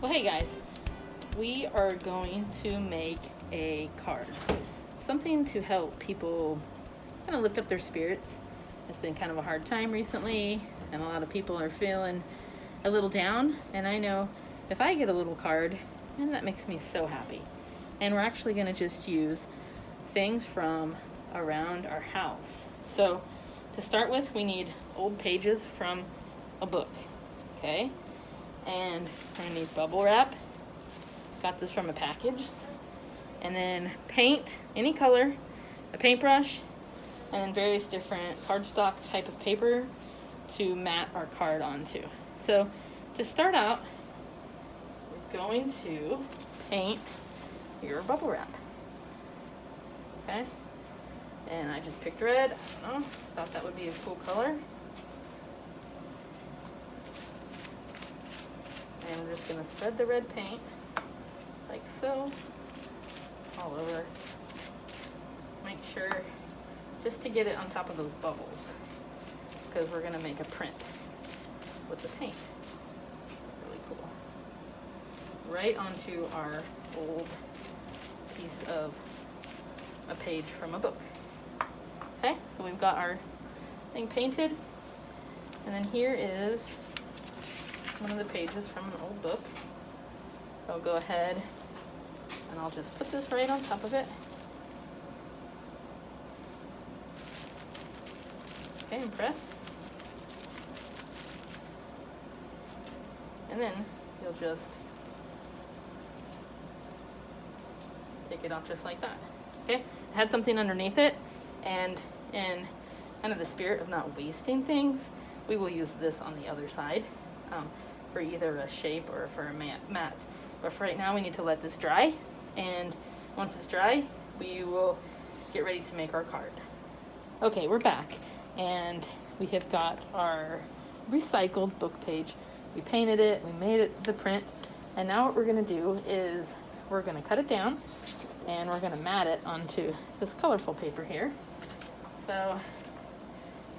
Well, hey guys, we are going to make a card. Something to help people kind of lift up their spirits. It's been kind of a hard time recently, and a lot of people are feeling a little down. And I know if I get a little card, and that makes me so happy. And we're actually going to just use things from around our house. So, to start with, we need old pages from a book. Okay? And I need bubble wrap. Got this from a package. And then paint, any color, a paintbrush, and various different cardstock type of paper to mat our card onto. So to start out, we're going to paint your bubble wrap. Okay? And I just picked red. I don't know, thought that would be a cool color. And we're just going to spread the red paint like so all over. Make sure just to get it on top of those bubbles because we're going to make a print with the paint. Really cool. Right onto our old piece of a page from a book. Okay so we've got our thing painted. And then here is one of the pages from an old book. I'll go ahead and I'll just put this right on top of it. Okay, and press. And then you'll just take it off just like that. Okay, I had something underneath it and in kind of the spirit of not wasting things, we will use this on the other side. Um, for either a shape or for a mat. But for right now, we need to let this dry. And once it's dry, we will get ready to make our card. Okay, we're back. And we have got our recycled book page. We painted it, we made it the print. And now what we're gonna do is we're gonna cut it down and we're gonna mat it onto this colorful paper here. So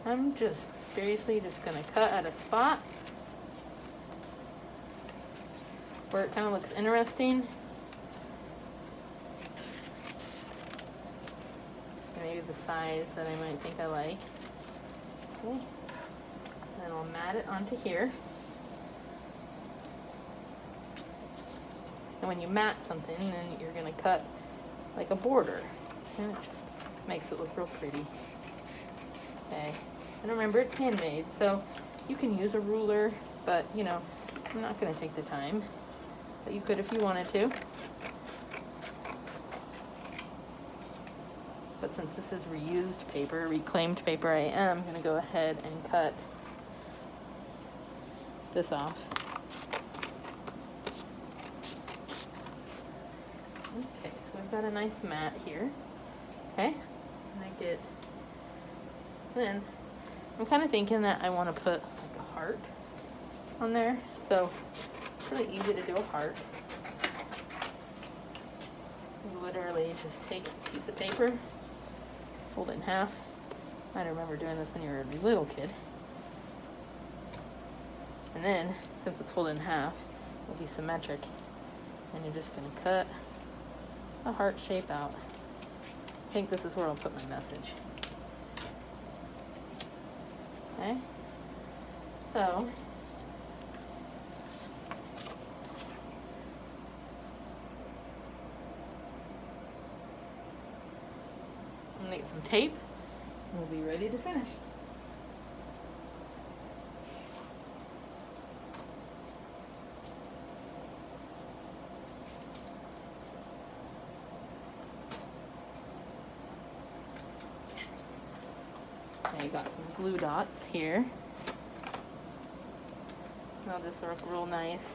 I'm just seriously just gonna cut at a spot where it kind of looks interesting. Maybe the size that I might think I like. Okay. Then I'll mat it onto here. And when you mat something, then you're gonna cut like a border. And it just makes it look real pretty. Okay. And remember, it's handmade, so you can use a ruler, but you know, I'm not gonna take the time but you could if you wanted to. But since this is reused paper, reclaimed paper, I am going to go ahead and cut this off. Okay, so we've got a nice mat here. Okay, and I get, then I'm kind of thinking that I want to put like a heart on there. So really easy to do a heart. You literally just take a piece of paper, fold it in half. I remember doing this when you were a little kid. And then, since it's folded in half, it'll be symmetric. And you're just gonna cut a heart shape out. I think this is where I'll put my message. Okay? So, get some tape and we'll be ready to finish. Okay, got some glue dots here. Now this will look real nice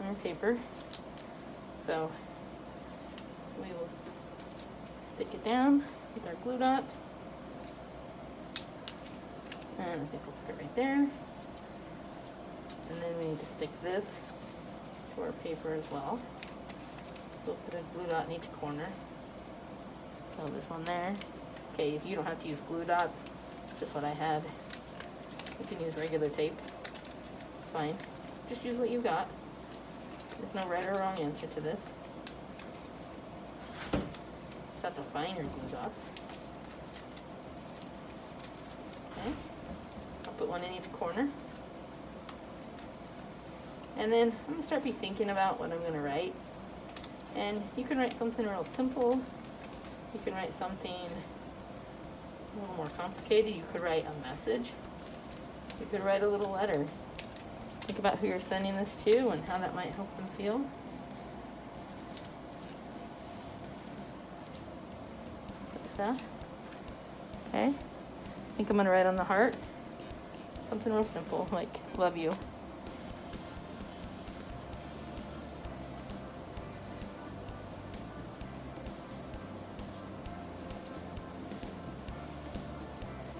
on our paper. So we will stick it down with our glue dot. And I think we'll put it right there. And then we need to stick this to our paper as well. So we'll put a glue dot in each corner. So there's one there. Okay, if you don't have to use glue dots, just what I had. You can use regular tape. Fine. Just use what you've got. There's no right or wrong answer to this. Got the finer glue dots. Okay. I'll put one in each corner. And then I'm gonna start be thinking about what I'm gonna write. And you can write something real simple. You can write something a little more complicated. You could write a message. You could write a little letter. Think about who you're sending this to and how that might help them feel. That. Okay. I think I'm gonna write on the heart. Something real simple, like love you.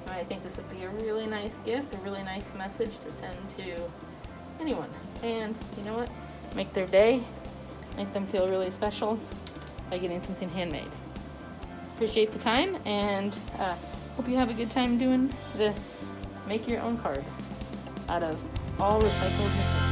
I think this would be a really nice gift, a really nice message to send to anyone. And you know what? Make their day, make them feel really special by getting something handmade. Appreciate the time and uh, hope you have a good time doing the make your own card out of all recycled materials.